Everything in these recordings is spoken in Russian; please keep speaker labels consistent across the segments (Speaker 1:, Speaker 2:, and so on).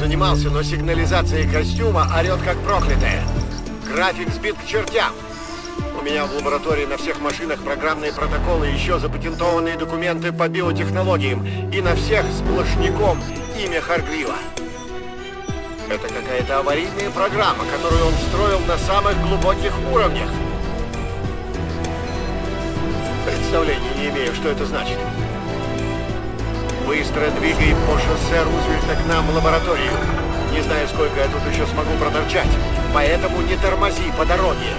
Speaker 1: занимался, но сигнализация костюма орет как проклятая. График сбит к чертям. У меня в лаборатории на всех машинах программные протоколы, еще запатентованные документы по биотехнологиям. И на всех сплошняком имя Харгрива. Это какая-то аварийная программа, которую он строил на самых глубоких уровнях. Представления не имею, что это значит. Быстро двигай по шоссе Рузвельта к нам в лабораторию. Не знаю, сколько я тут еще смогу проторчать, поэтому не тормози по дороге.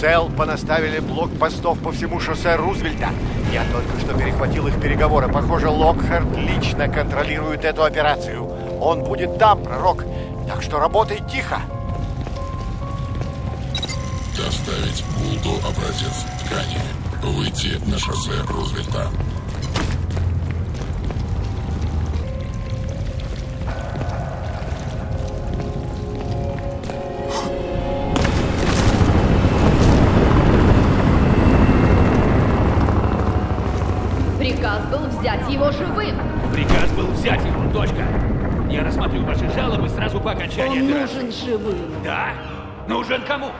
Speaker 1: СЭЛ понаставили блокпостов по всему шоссе Рузвельта. Я только что перехватил их переговоры. Похоже, Локхард лично контролирует эту операцию. Он будет там, пророк. Так что работай тихо.
Speaker 2: Доставить Булду образец ткани. Выйти на шоссе Рузвельта.
Speaker 3: Сразу по окончании
Speaker 4: Он
Speaker 3: операции.
Speaker 4: нужен живым.
Speaker 3: Да? Нужен кому?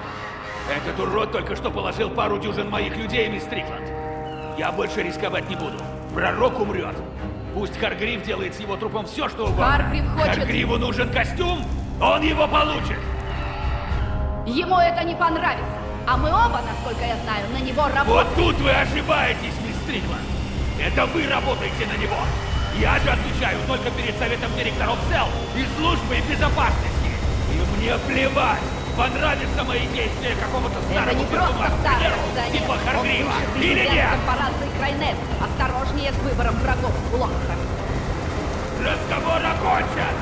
Speaker 3: Этот урод только что положил пару дюжин моих людей, мисс Стрикленд. Я больше рисковать не буду. Пророк умрет. Пусть Харгрив делает с его трупом все, что угодно.
Speaker 4: Харгрив хочет-
Speaker 3: Харгриву нужен костюм, он его получит.
Speaker 4: Ему это не понравится. А мы оба, насколько я знаю, на него
Speaker 3: Вот
Speaker 4: работаем.
Speaker 3: тут вы ошибаетесь, мисс Стрикленд. Это вы работаете на него. Я же отвечаю только перед советом директоров СЕЛ и службой безопасности. И мне плевать, понравятся мои действия какому-то
Speaker 4: Это
Speaker 3: старому
Speaker 4: не просто
Speaker 3: персонажу, к
Speaker 4: старый акционер.
Speaker 3: типа Харгрива. Или нет?
Speaker 4: корпорации Крайнет. Осторожнее с выбором врагов Локхард.
Speaker 3: Разговор окончен.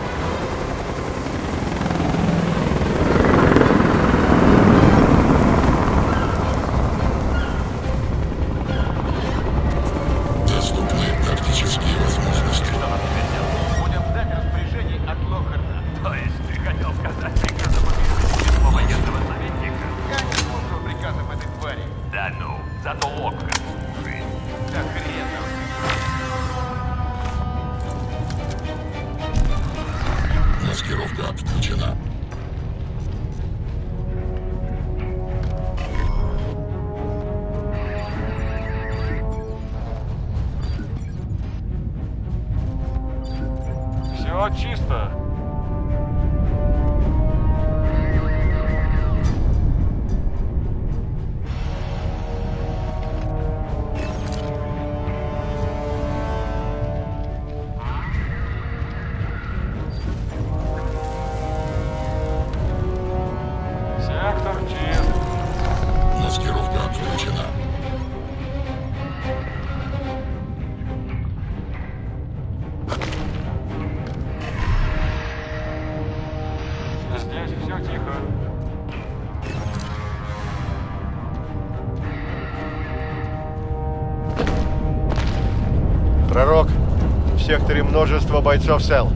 Speaker 1: Секторе множество бойцов СЭЛ.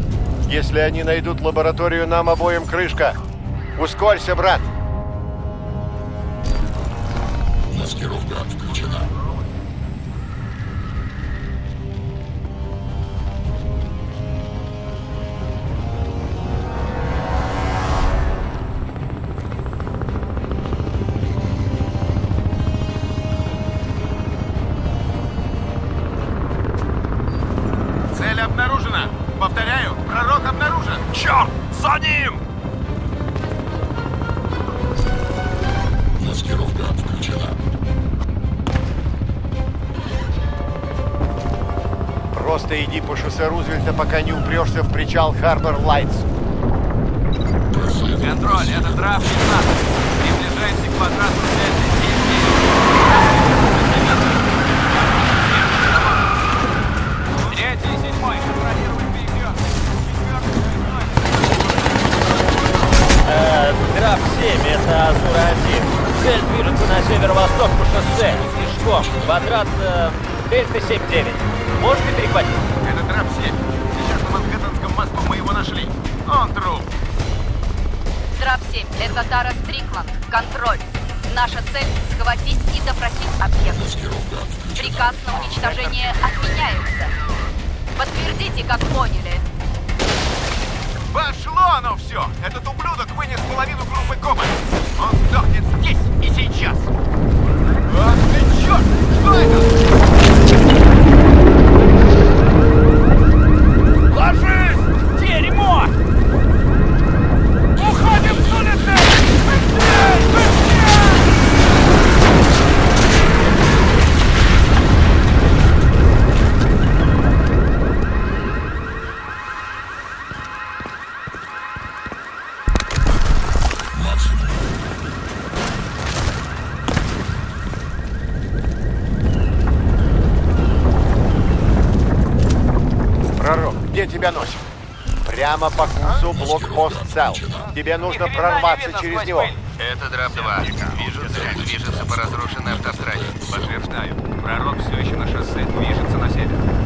Speaker 1: Если они найдут лабораторию, нам обоим крышка. Ускорься, брат. Шоссе Рузвельта, пока не упрешься в причал Харбор Лайтс.
Speaker 5: Контроль, это драп 15. Приближаемся к квадрату 7 Третий и седьмой. Контролировать переход.
Speaker 6: Э, Драп 7, это Азура-1. Цель движется на северо-восток по шоссе, пешком. Квадрат э, Дельта 7-9. Можете перехватить?
Speaker 5: Это драп 7. Сейчас на Манхэттенском мосту мы его нашли. Он труп.
Speaker 4: Драп 7, это Тара Стрикланд. Контроль. Наша цель — схватить и допросить объект. Приказ на уничтожение отменяется. Подтвердите, как поняли.
Speaker 5: Пошло оно все! Этот ублюдок вынес половину группы Кома. Он сдохнет здесь и сейчас. Ах ты черт! Что это?
Speaker 1: Прямо по курсу блокпост цел. Тебе нужно прорваться через него.
Speaker 5: Это драп-2. Вижу цель. Движется по разрушенной автостраде. Подтверждаю. Пророк все еще на шоссе. Движется на север.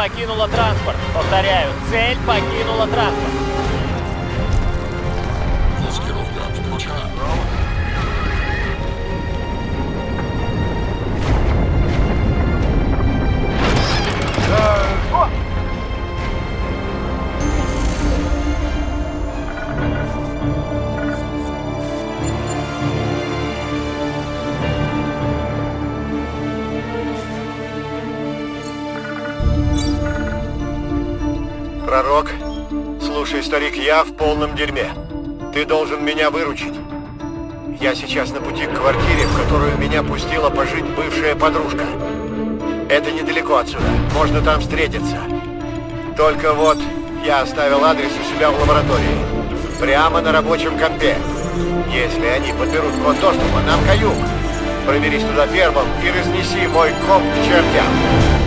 Speaker 6: Покинула транспорт. Повторяю, цель покинула транспорт.
Speaker 1: Я в полном дерьме. Ты должен меня выручить. Я сейчас на пути к квартире, в которую меня пустила пожить бывшая подружка. Это недалеко отсюда. Можно там встретиться. Только вот я оставил адрес у себя в лаборатории. Прямо на рабочем компе. Если они подберут код доступа, нам каюк. Проберись туда первым и разнеси мой комп к чертям.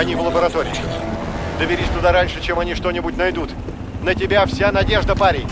Speaker 1: Они в лаборатории. Доберись туда раньше, чем они что-нибудь найдут. На тебя вся надежда, парень.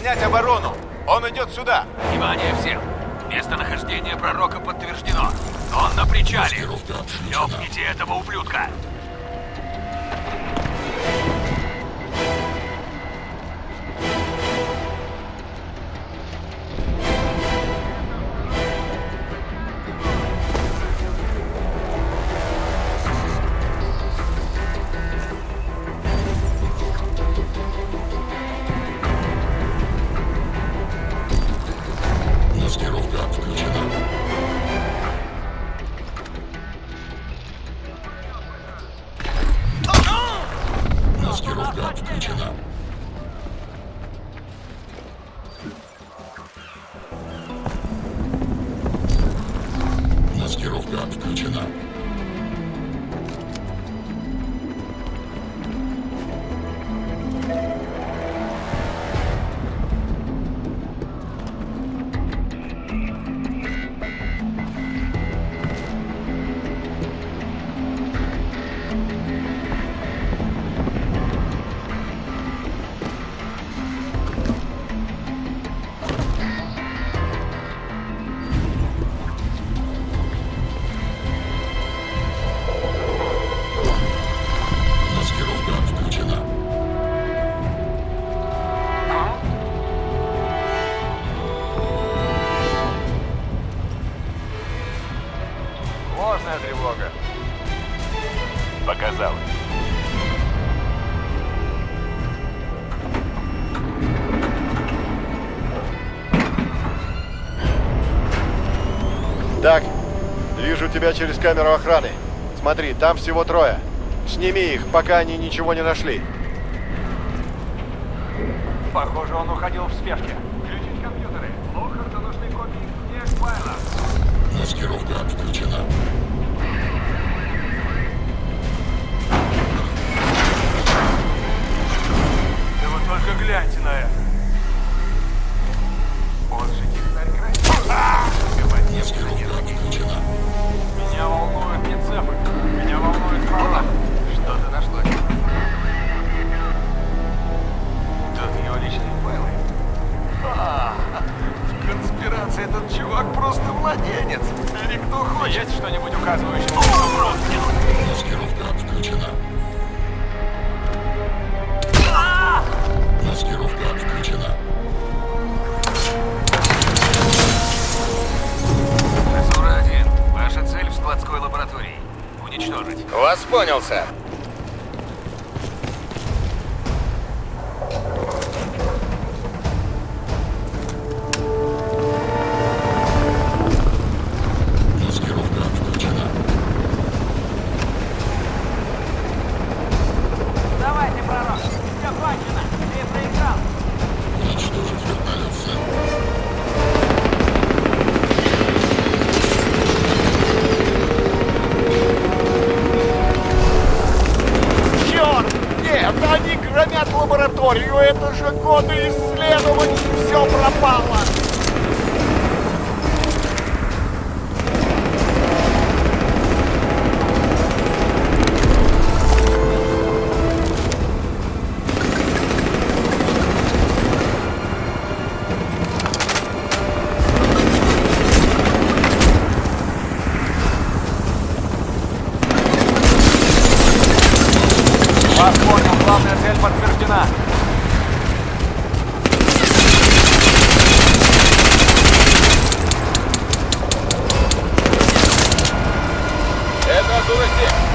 Speaker 7: Занять оборону! Он идет сюда!
Speaker 5: Внимание всем! Местонахождение пророка подтверждено. Он на причале. Ёбните этого ублюдка!
Speaker 1: Так, вижу тебя через камеру охраны. Смотри, там всего трое. Сними их, пока они ничего не нашли.
Speaker 5: Похоже, он уходил в спешке. Включить компьютеры. Лохарту нужны копии всех файлов.
Speaker 2: Маскировка отключена.
Speaker 5: Да вы только гляньте на это.
Speaker 2: Маскировка отключена.
Speaker 5: Меня волнуют не. Меня волнует правда. Что ты нашла? Тут его личные файлы. А, этот чувак просто младенец. Или кто? Есть что-нибудь
Speaker 2: указывающее?
Speaker 3: Маскировка
Speaker 8: отключена. А! Маскировка отключена. заводской лабораторией.
Speaker 3: Уничтожить.
Speaker 5: Вас понял,
Speaker 2: сэр.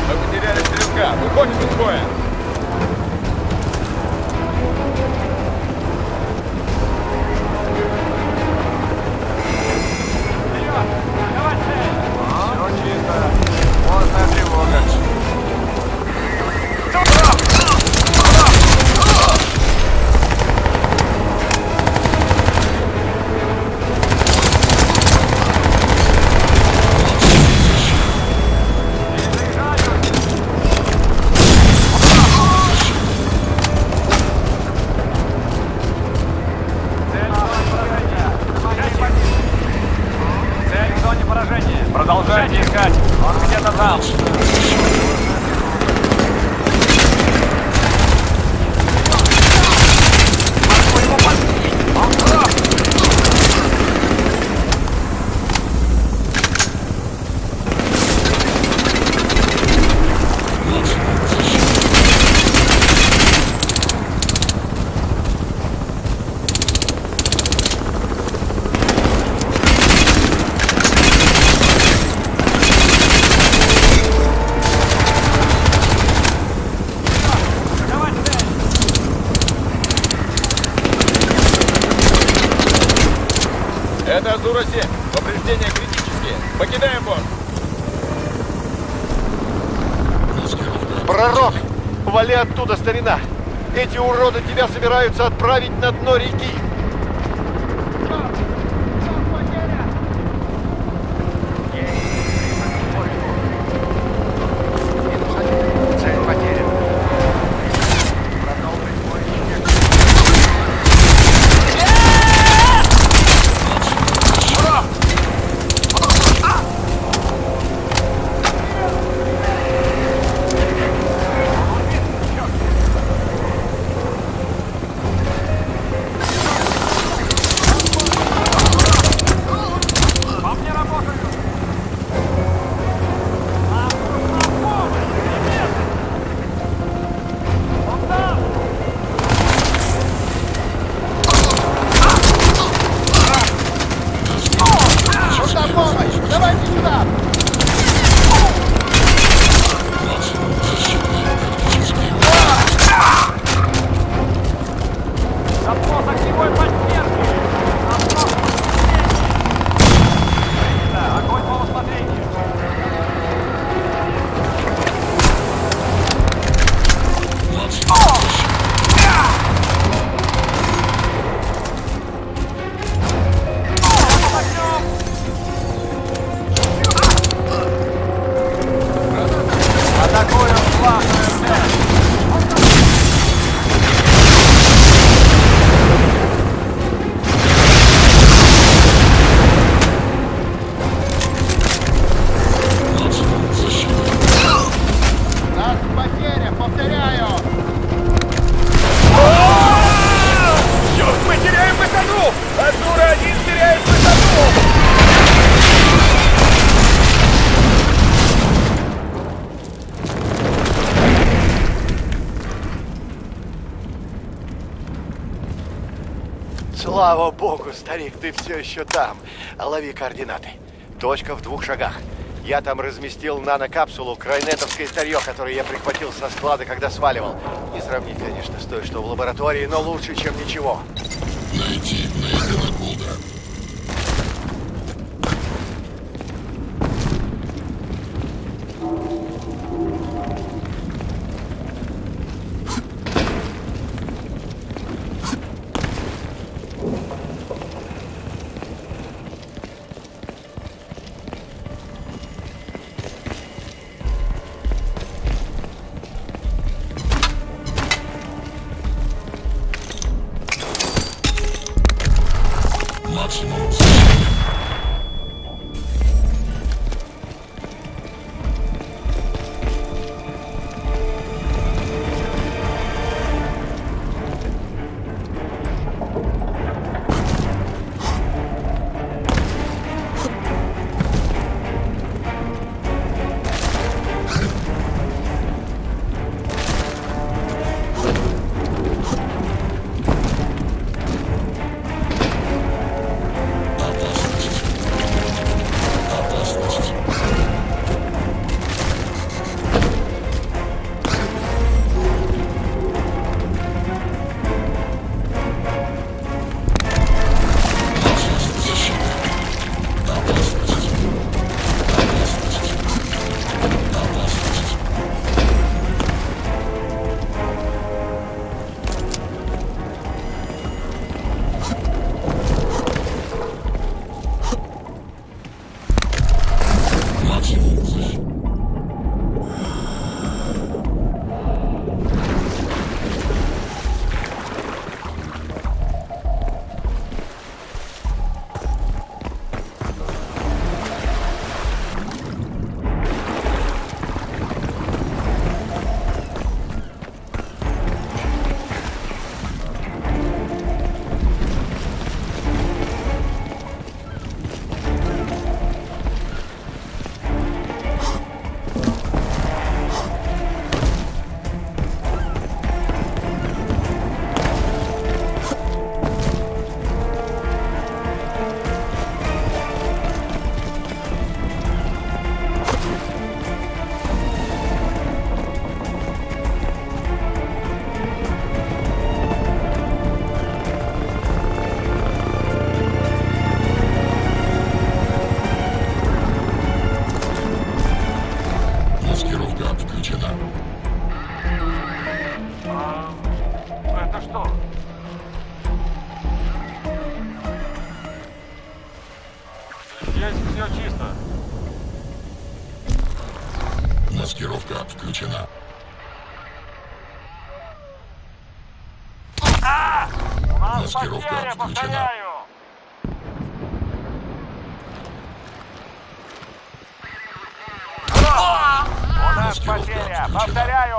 Speaker 2: Мы потеряли стрелка. Выходим из боя.
Speaker 1: Старик, ты все еще там. Лови координаты. Точка в двух шагах. Я там разместил нанокапсулу, крайнетовское старье, которое я прихватил со склада, когда сваливал. Не сравнить, конечно, с той, что в лаборатории, но лучше, чем ничего.
Speaker 5: Потеря, повторяю.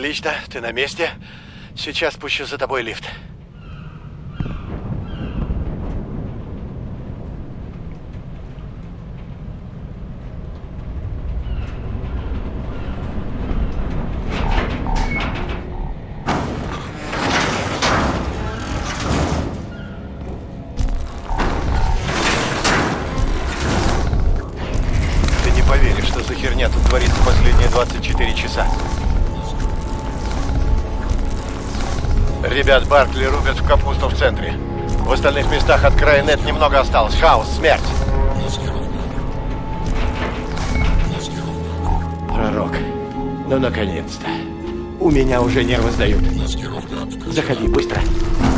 Speaker 1: Отлично, ты на месте. Сейчас спущу за тобой лифт. Ребят Баркли рубят в капусту в центре. В остальных местах от края нет немного осталось. Хаос, смерть.
Speaker 9: Пророк, ну наконец-то. У меня уже нервы сдают. Заходи быстро.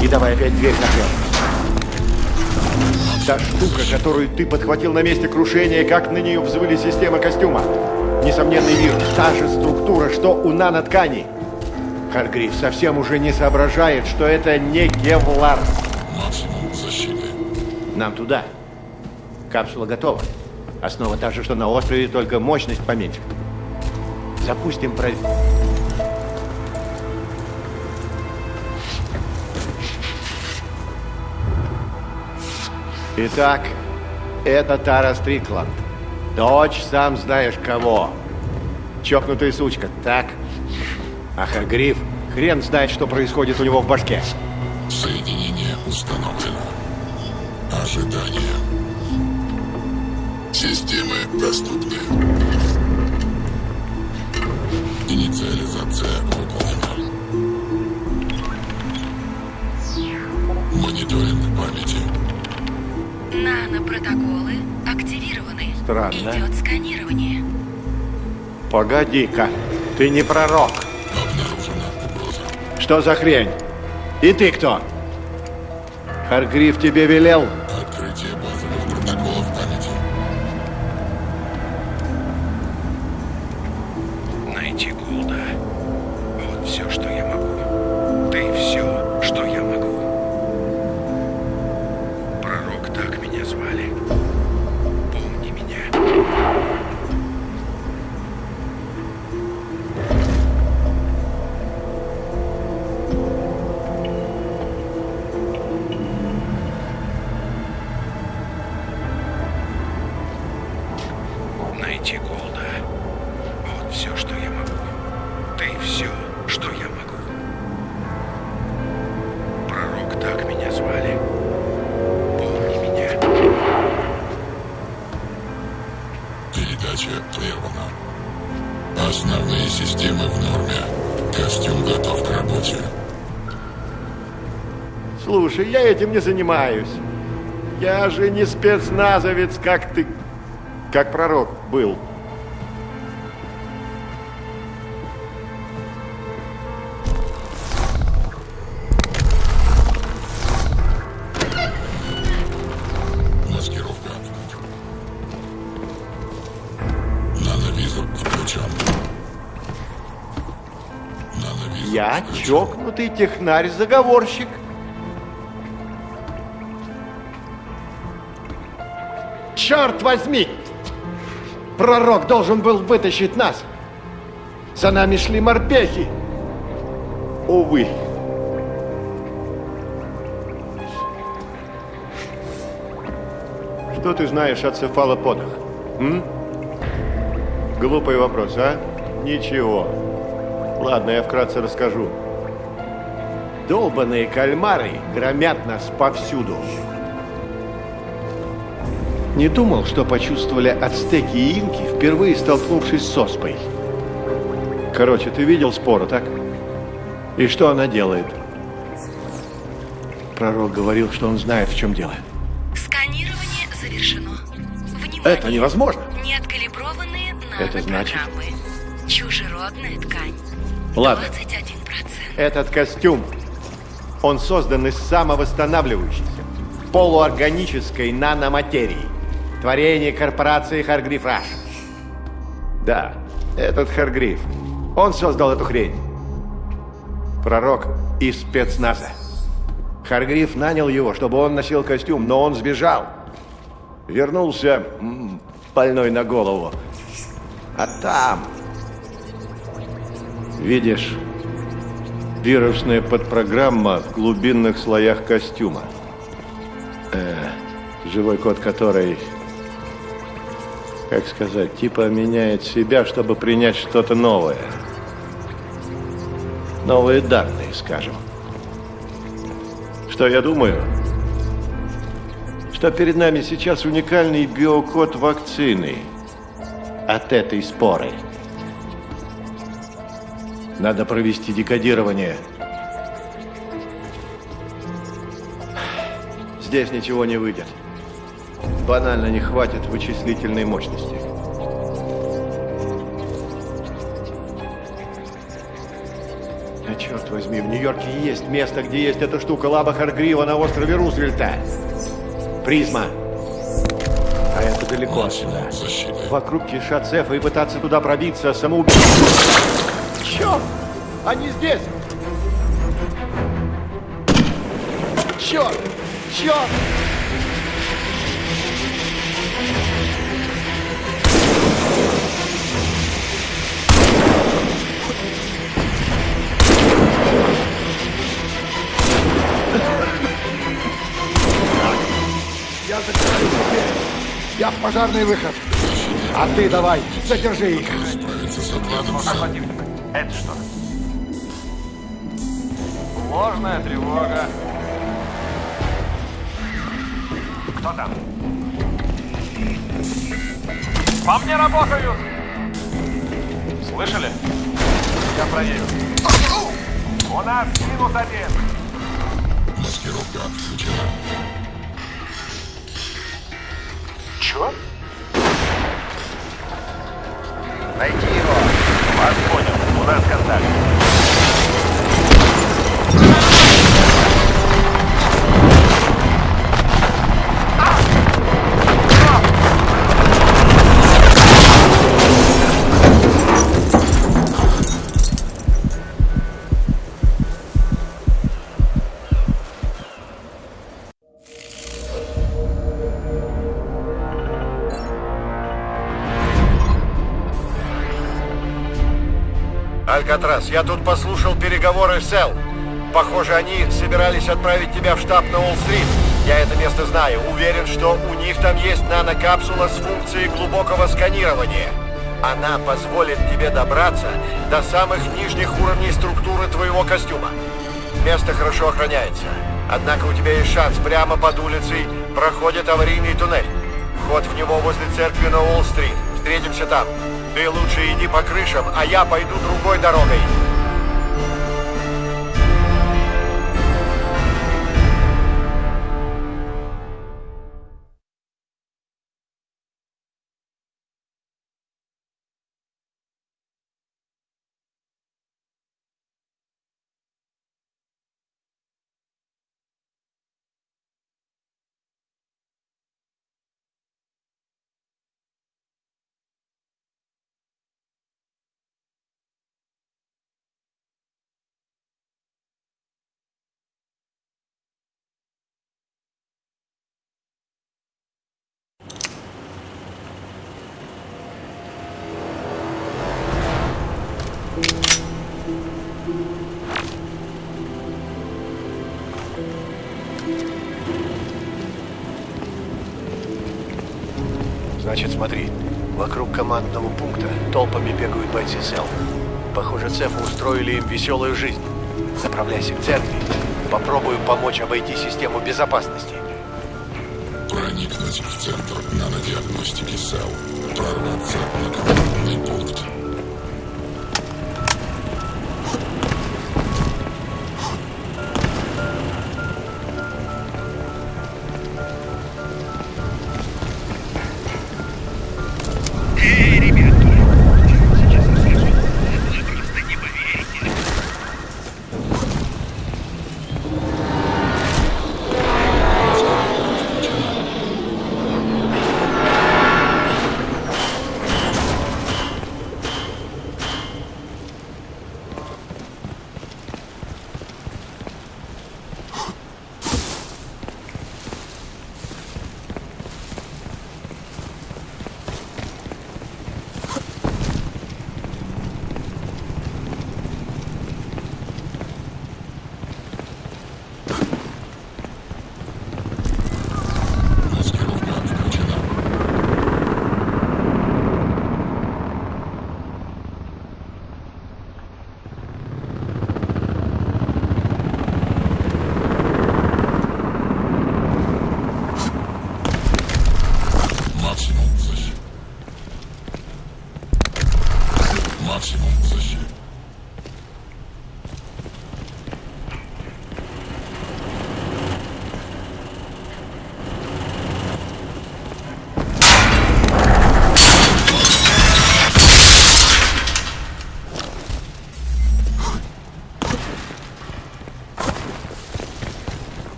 Speaker 9: И давай опять дверь закрыл.
Speaker 1: Та штука, которую ты подхватил на месте крушения, как на нее взвыли системы костюма. несомненный вирус. Та же структура, что у нанотканей. Харгриф совсем уже не соображает, что это не кевлар.
Speaker 2: Максимум защиты.
Speaker 1: Нам туда. Капсула готова. Основа та же, что на острове, только мощность поменьше. Запустим про... Итак, это Тара Стрикланд. Дочь, сам знаешь кого. Чокнутая сучка, так? А Харгриф, хрен знает, что происходит у него в башке.
Speaker 2: Соединение установлено. Ожидание. Системы доступны. Инициализация выполнена. Мониторинг памяти.
Speaker 10: Нанопротоколы активированы.
Speaker 1: Странно.
Speaker 10: Идет сканирование.
Speaker 1: Погоди-ка, ты не пророк. Что за хрень? И ты кто? Харгриф тебе велел? Не спецназовец, как ты... Как пророк был.
Speaker 2: Маскировка. Нановизор включен. Нановизор
Speaker 1: Я
Speaker 2: включен.
Speaker 1: чокнутый технарь-заговорщик. Черт возьми! Пророк должен был вытащить нас. За нами шли морпехи. Увы. Что ты знаешь о цефалоподах? М? Глупый вопрос, а? Ничего. Ладно, я вкратце расскажу. Долбаные кальмары громят нас повсюду. Не думал, что почувствовали ацтеки и инки, впервые столкнувшись с оспой. Короче, ты видел спору, так? И что она делает? Пророк говорил, что он знает, в чем дело.
Speaker 10: Сканирование завершено. Внимание.
Speaker 1: Это невозможно.
Speaker 10: Неоткалиброванные
Speaker 1: Это значит?
Speaker 10: Чужеродная ткань.
Speaker 1: Ладно.
Speaker 10: 21%.
Speaker 1: Этот костюм, он создан из самовосстанавливающейся, полуорганической наноматерии. Творение корпорации Харгриф Раш. Да, этот Харгриф. Он создал эту хрень. Пророк из спецназа. Харгриф нанял его, чтобы он носил костюм, но он сбежал. Вернулся больной на голову. А там... Видишь, вирусная подпрограмма в глубинных слоях костюма. Э, живой код которой, как сказать, типа меняет себя, чтобы принять что-то новое. Новые данные, скажем. Что я думаю? Что перед нами сейчас уникальный биокод вакцины от этой споры. Надо провести декодирование. Здесь ничего не выйдет. Банально не хватит вычислительной мощности. А черт возьми, в Нью-Йорке есть место, где есть эта штука Лаба Харгрива на острове Рузвельта. Призма. А это
Speaker 9: далеко отсюда. Вокруг кишат цефы и пытаться туда пробиться самоубийство. Черт! Они здесь! Черт! Черт!
Speaker 11: Я закрываю дверь. Я в пожарный выход. А ты давай, задержи их.
Speaker 5: Противник. Это что? Ложная тревога. Кто там? По мне работают! Слышали? Я проверю. У нас минус один.
Speaker 2: Маскировка отключена.
Speaker 5: Чё? Найди его. Вас понял. У нас контакт.
Speaker 1: Алькатрас, я тут послушал переговоры с Эл. Похоже, они собирались отправить тебя в штаб на Уолл-стрит. Я это место знаю. Уверен, что у них там есть нанокапсула с функцией глубокого сканирования. Она позволит тебе добраться до самых нижних уровней структуры твоего костюма. Место хорошо охраняется. Однако у тебя есть шанс. Прямо под улицей проходит аварийный туннель. Вход в него возле церкви на Уолл-стрит. Встретимся там. Ты лучше иди по крышам, а я пойду другой дорогой.
Speaker 9: Значит, смотри, вокруг командного пункта толпами бегают бойцы СЭЛ. Похоже, цефы устроили им веселую жизнь. Направляйся к церкви. Попробую помочь обойти систему безопасности.
Speaker 2: Проникнуть в центр нанодиагностики СЭЛ. Прорваться на командный пункт.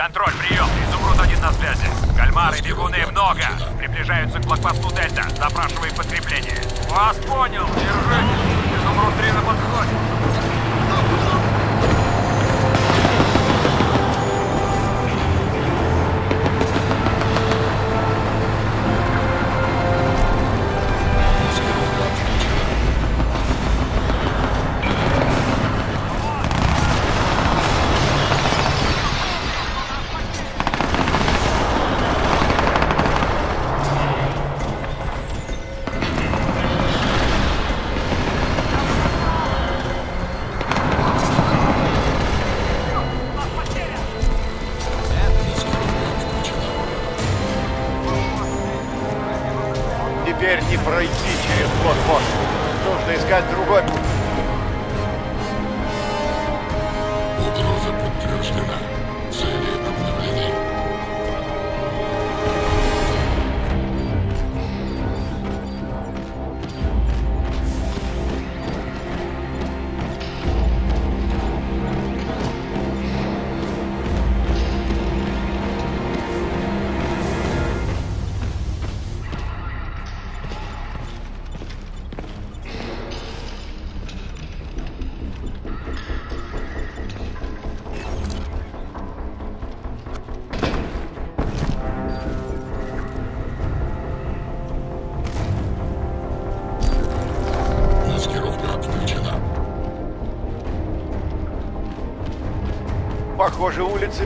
Speaker 2: Контроль, прием. Изумруд один на связи. Кальмары, бегуны много. Приближаются к блокпосту Дельта. Запрашивай подкрепление. Вас понял. Держитесь. Изумруд 3 на подходе.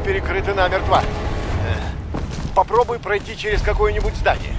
Speaker 1: Перекрыты намертво. Попробуй пройти через какое-нибудь здание.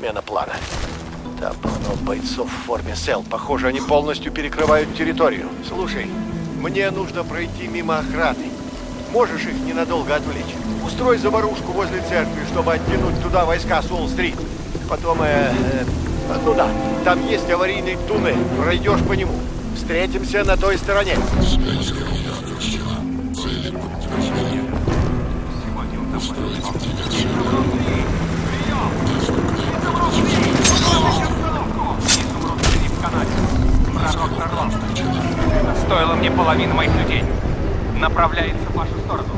Speaker 1: Смена плана. Там полно бойцов в форме сел. Похоже, они полностью перекрывают территорию. Слушай, мне нужно пройти мимо охраны. Можешь их ненадолго отвлечь? Устрой заварушку возле церкви, чтобы оттянуть туда войска с Уолл-стрит. Потом, э, э, ну да, там есть аварийный туннель. Пройдешь по нему. Встретимся на той стороне.
Speaker 2: Стоило мне половины моих людей. Направляется в вашу сторону.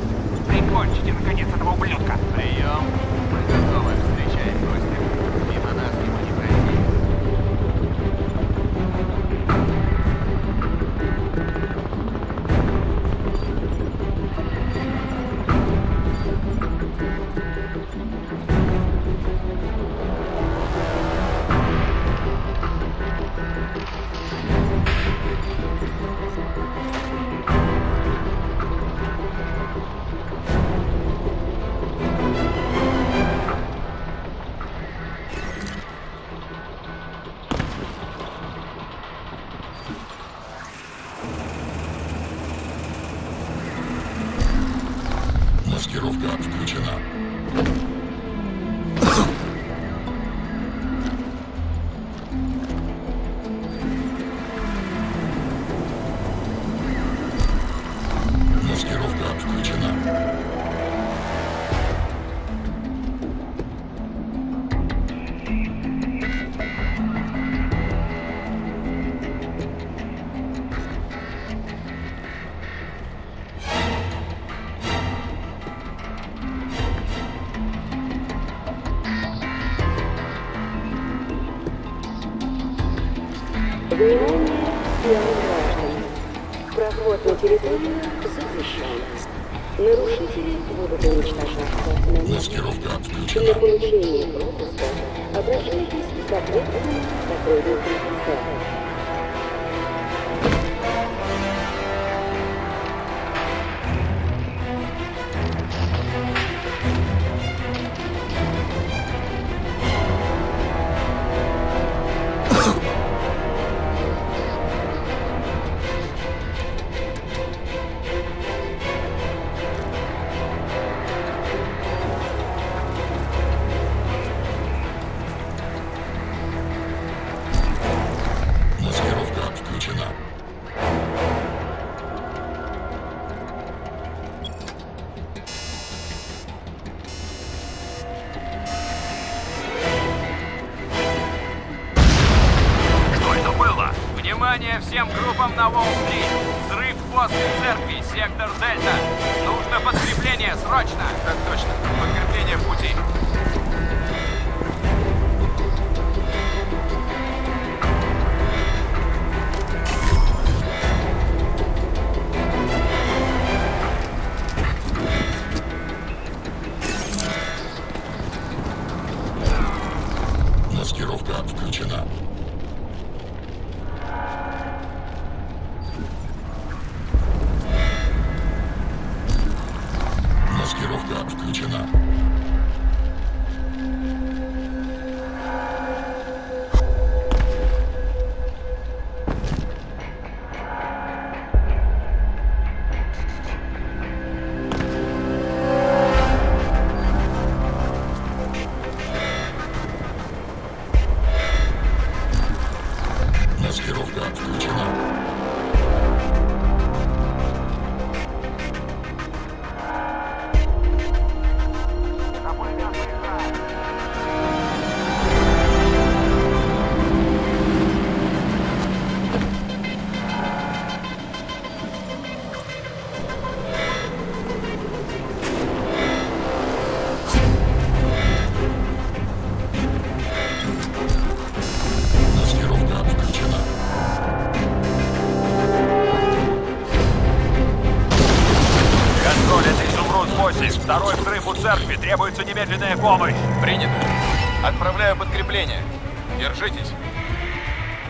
Speaker 5: Транслировка включена.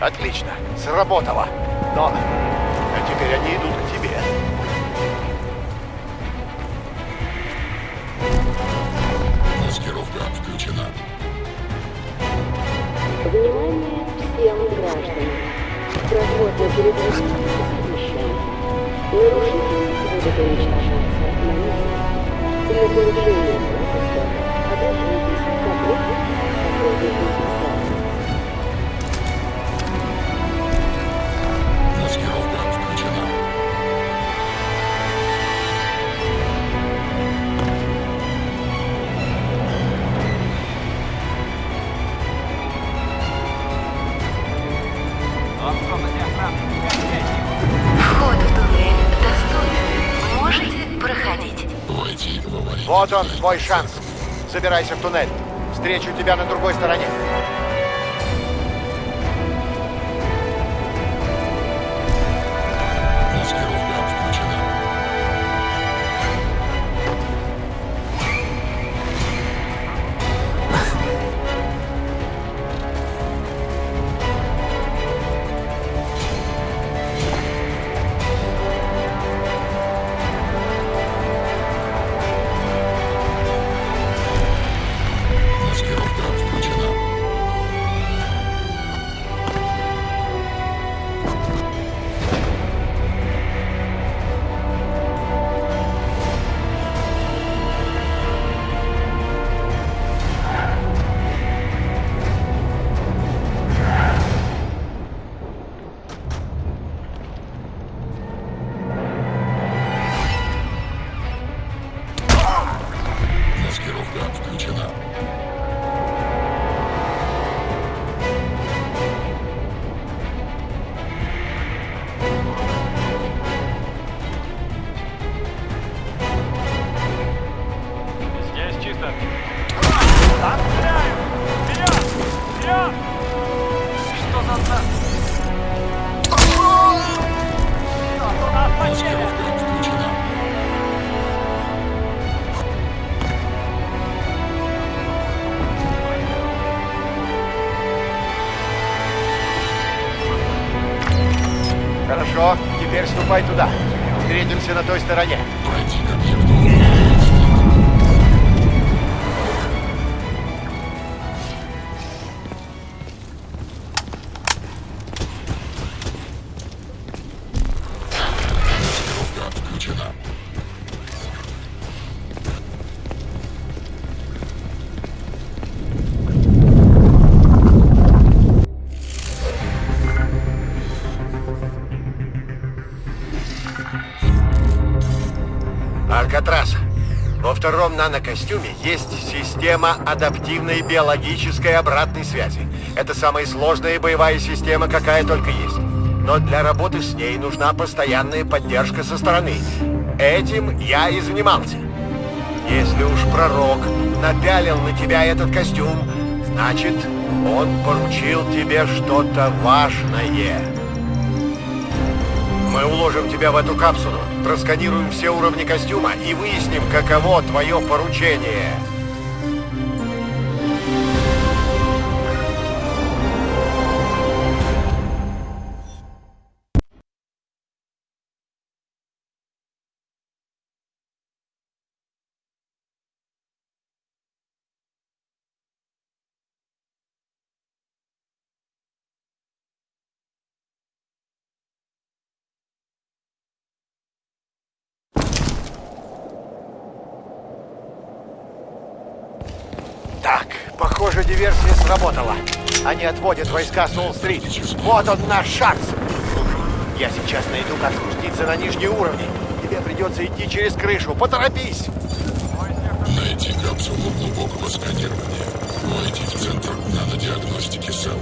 Speaker 2: Отлично, сработало. Забирайся в туннель. Встречу тебя на другой стороне.
Speaker 9: Встретимся на
Speaker 1: втором нанокостюме есть система адаптивной биологической обратной связи. Это самая сложная боевая система, какая только есть. Но для работы с ней нужна постоянная поддержка со стороны. Этим я и занимался. Если уж пророк напялил на тебя этот костюм, значит, он поручил тебе что-то важное. Мы уложим тебя в эту капсулу, просканируем все уровни костюма и выясним, каково твое поручение.
Speaker 9: Так, похоже, диверсия сработала. Они отводят войска с Уолл-стрит. Вот он наш шанс. Я сейчас найду, как спуститься на нижние уровни. Тебе придется идти через крышу. Поторопись!
Speaker 2: Найти капсулу глубокого сканирования. Войти в центр нанодиагностики СЭЛ.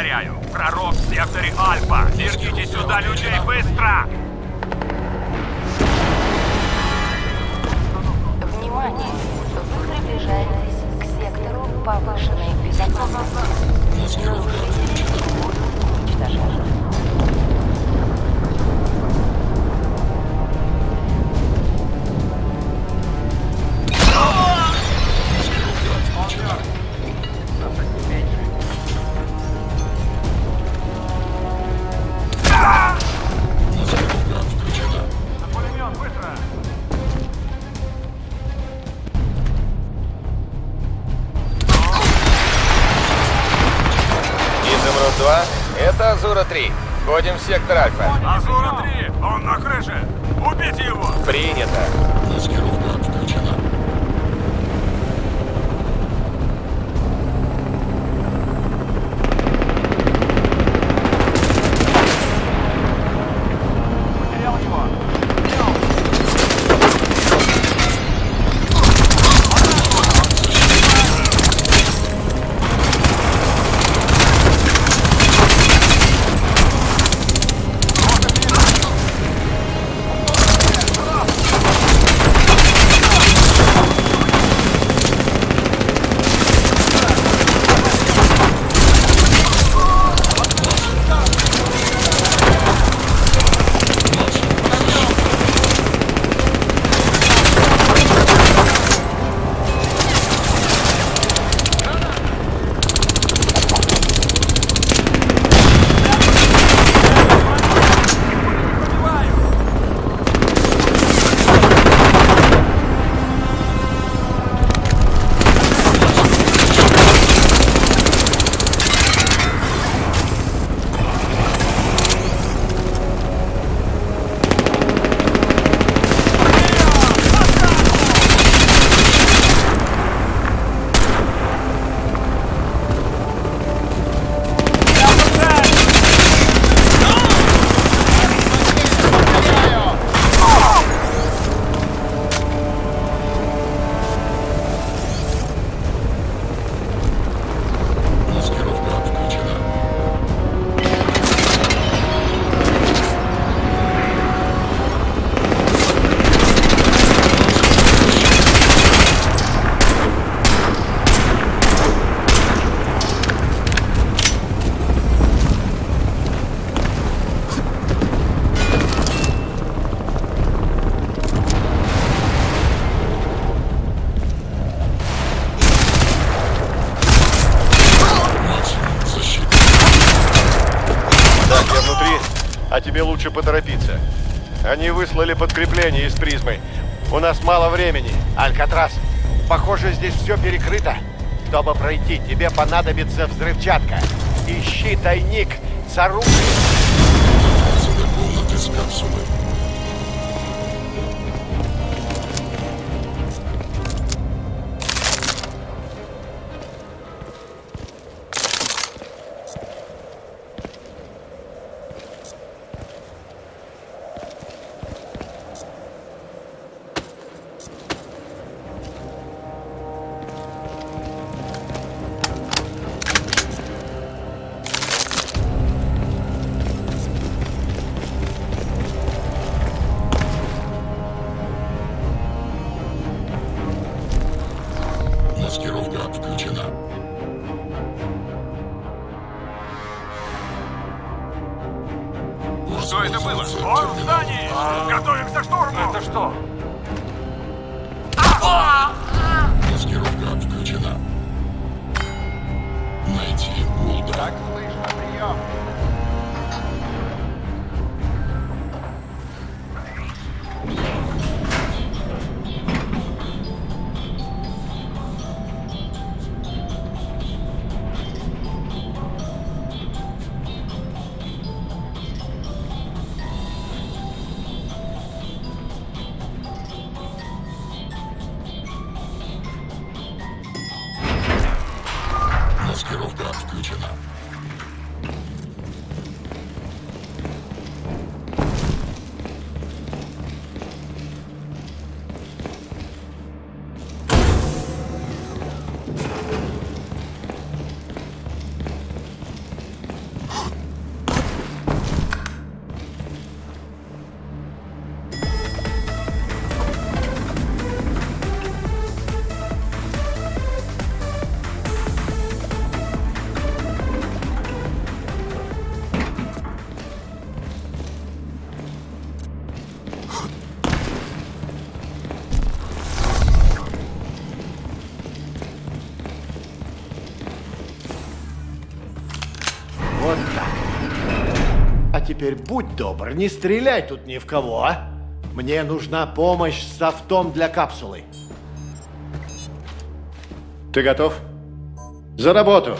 Speaker 5: Повторяю, пророк в секторе Альфа. Верните сюда людей быстро!
Speaker 10: Внимание! Вы приближаетесь к сектору повышенной безопасности.
Speaker 2: Отключена.
Speaker 10: Уничтожаем.
Speaker 7: Входим в
Speaker 1: все перекрыто. Чтобы пройти, тебе понадобится взрывчатка. Ищи тайник с оружием.
Speaker 2: Отсюда комнаты с капсулой.
Speaker 9: Теперь будь добр, не стреляй тут ни в кого, а? Мне нужна помощь с софтом для капсулы. Ты готов? За работу!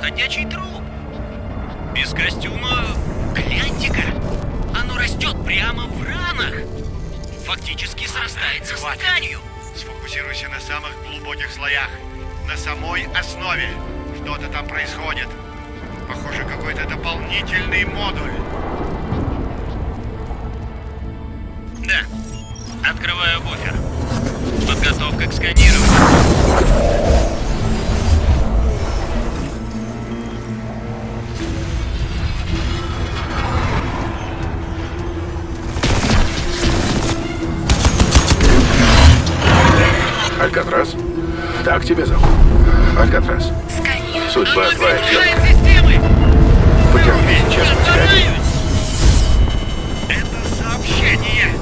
Speaker 5: Ходячий труп. Без костюма... Гляньте-ка! Оно растет прямо в ранах! Фактически срастается с
Speaker 1: Хватит.
Speaker 5: тканью.
Speaker 1: Сфокусируйся на самых глубоких слоях. На самой основе. Что-то там происходит. Похоже, какой-то дополнительный модуль.
Speaker 5: Да. Открываю буфер. Подготовка к сканированию.
Speaker 12: Алькатрас. Так тебя зовут. Алькатрас.
Speaker 10: Сканирование.
Speaker 12: Судьба твоя
Speaker 5: системы!
Speaker 12: Потерпи, сейчас подскажи.
Speaker 1: Это сообщение.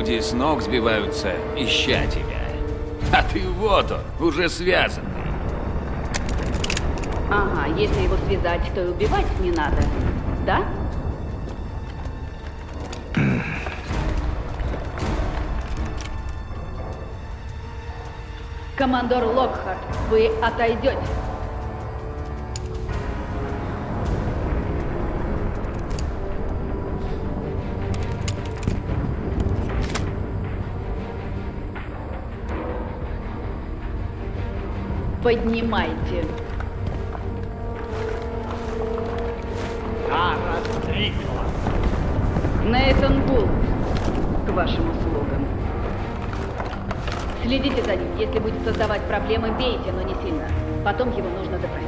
Speaker 3: Люди с ног сбиваются, ища тебя. А ты вот он, уже связанный.
Speaker 4: Ага, если его связать, то и убивать не надо. Да? Командор Локхарт, вы отойдете. Поднимайте.
Speaker 6: Тара Стрикланд.
Speaker 4: Нейтан Бул, к вашим услугам. Следите за ним. Если будет создавать проблемы, бейте, но не сильно. Потом его нужно допросить.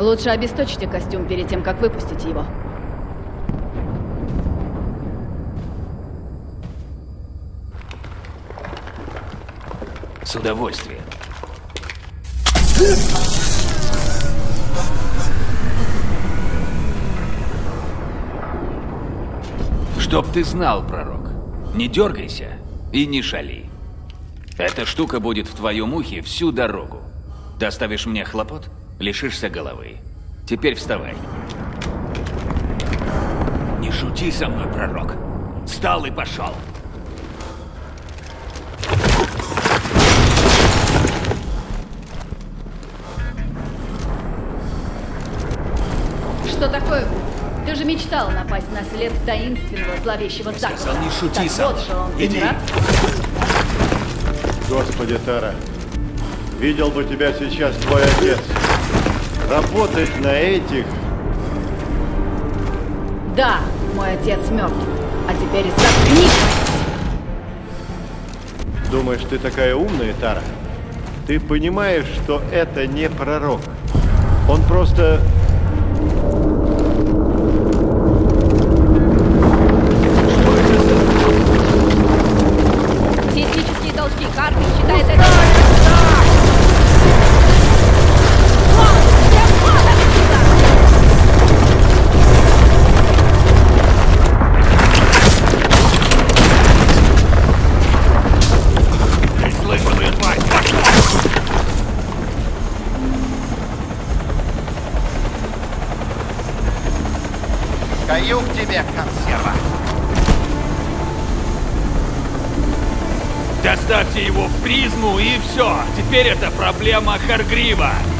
Speaker 4: Лучше обесточьте костюм перед тем, как выпустить его.
Speaker 3: С удовольствием. Чтоб ты знал, пророк, не дергайся и не шали. Эта штука будет в твоем ухе всю дорогу. Доставишь мне хлопот, лишишься головы. Теперь вставай. Не шути со мной, пророк. Встал и пошел.
Speaker 4: Что такое? Ты же мечтал напасть на след таинственного зловещего заговора.
Speaker 3: Сказал, не шути
Speaker 4: так
Speaker 3: со
Speaker 4: вот же он,
Speaker 3: Иди.
Speaker 1: Господи, Тара, видел бы тебя сейчас твой отец. Работать на этих...
Speaker 4: Да, мой отец мертв. А теперь заткнись!
Speaker 1: Думаешь, ты такая умная, Тара? Ты понимаешь, что это не пророк. Он просто...
Speaker 6: проблема Харгрива.